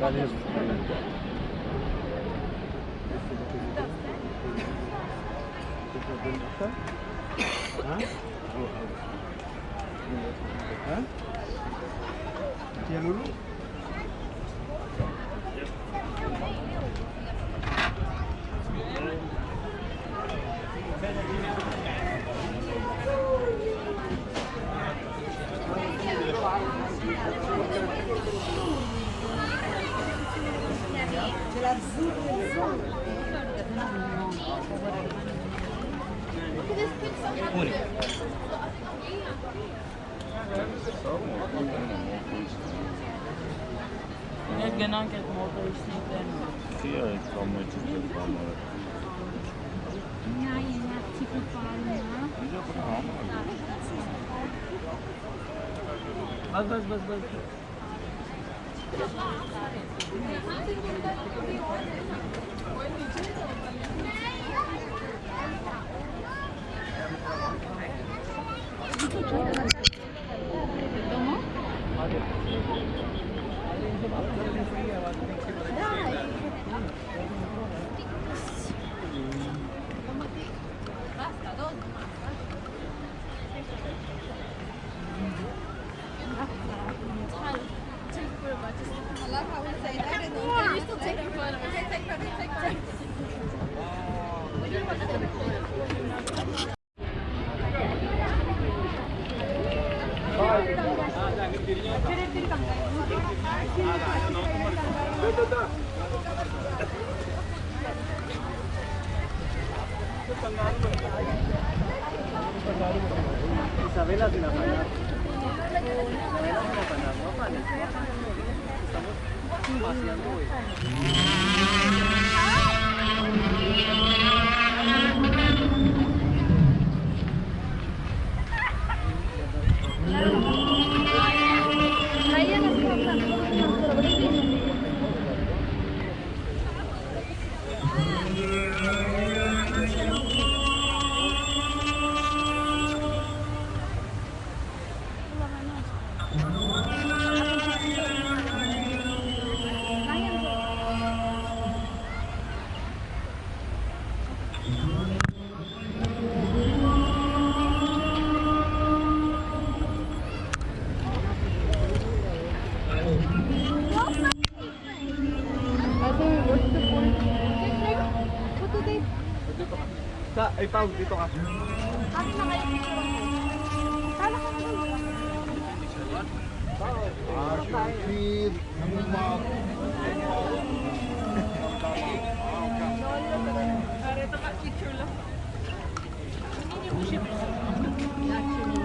Полезно. Tiens le Մենք գնանք այդ մոտորիստի տեն։ Չի այդ կամեջի տեխնոլոգիա։ Նա ինա տիպի բաննա։ Դա բան։ Բաս բաս բաս բաս։ Հա, vela sin apagar. La vela sin apagar, no apagues. Estamos vaciando hoy. Ay, Pao, dito ka. Kami mga Tala ka na Ashir, Namumak. Lolo, picture lang. Hindi niyo ko siya.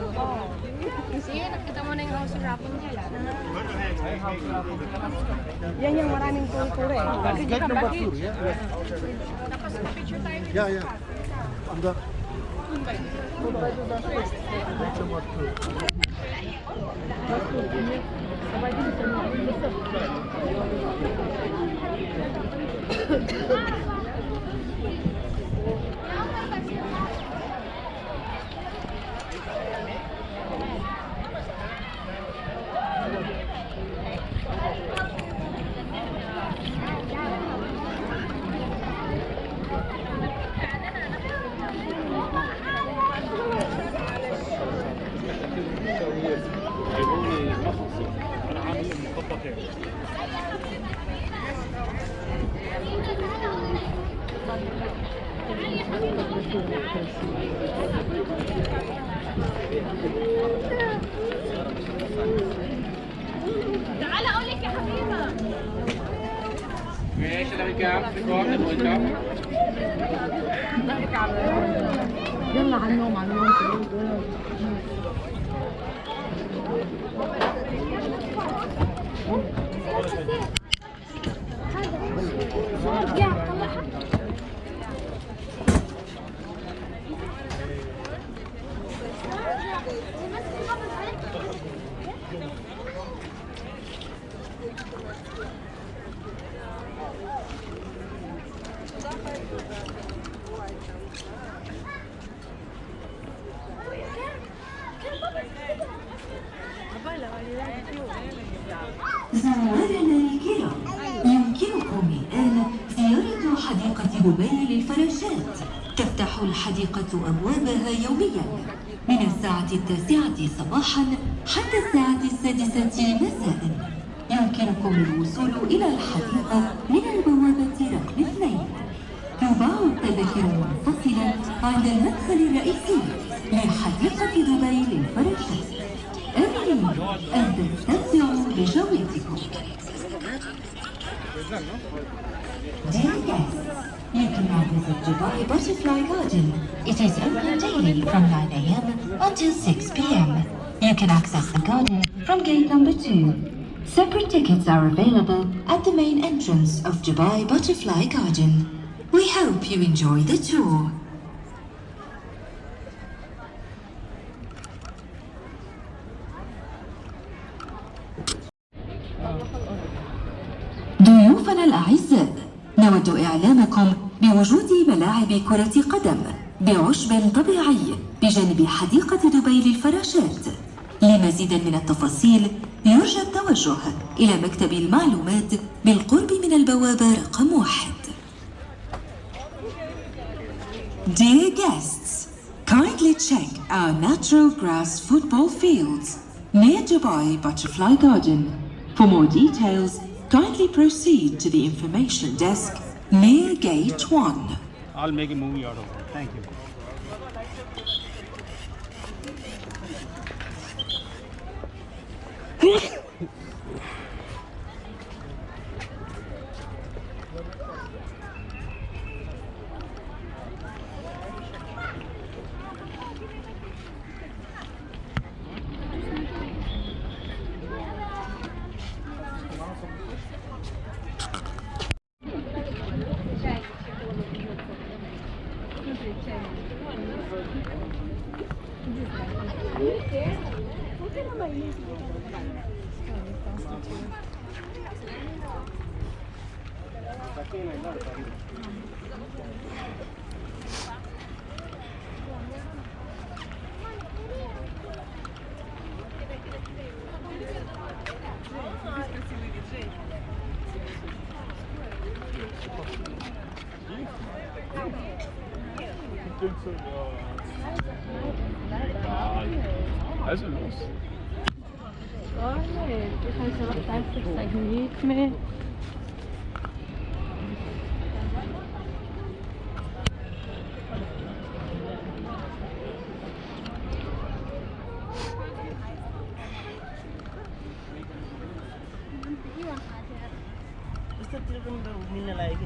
Oh. Sih enak. Iya, yang yang maraming kultur ya. Guide 2 ya. Tapos picture tayo. Ya ya. Anda. تعال أقول لك يا حبيبة. يلا على النوم على النوم. يا حديقة دبي للفراشات تفتح الحديقة أبوابها يوميا. من الساعة التاسعة صباحا حتى الساعة السادسة مساء. يمكنكم الوصول إلى الحديقة من البوابة رقم اثنين. تباع التذاكر منفصلة عند المدخل الرئيسي لحديقة دبي للفراشات. آمنين أن تستمتعوا بجولتكم Dear guests, you can now visit Dubai Butterfly Garden. It is open daily from 9 a.m. until 6 p.m. You can access the garden from gate number 2. Separate tickets are available at the main entrance of Dubai Butterfly Garden. We hope you enjoy the tour. الأعزاء. نود إعلامكم بوجود ملاعب كرة قدم بعشب طبيعي بجانب حديقة دبي للفراشات. لمزيد من التفاصيل يرجى التوجه إلى مكتب المعلومات بالقرب من البوابة رقم واحد. Dear guests, kindly check our natural grass football fields near Dubai Butterfly Garden. For more details, kindly proceed to the information desk near Gate 1. I'll make a movie out of it. Thank you. Also los. Oh nein, das heißt ja noch 30 Minuten mehr. मस्त मिलने लायक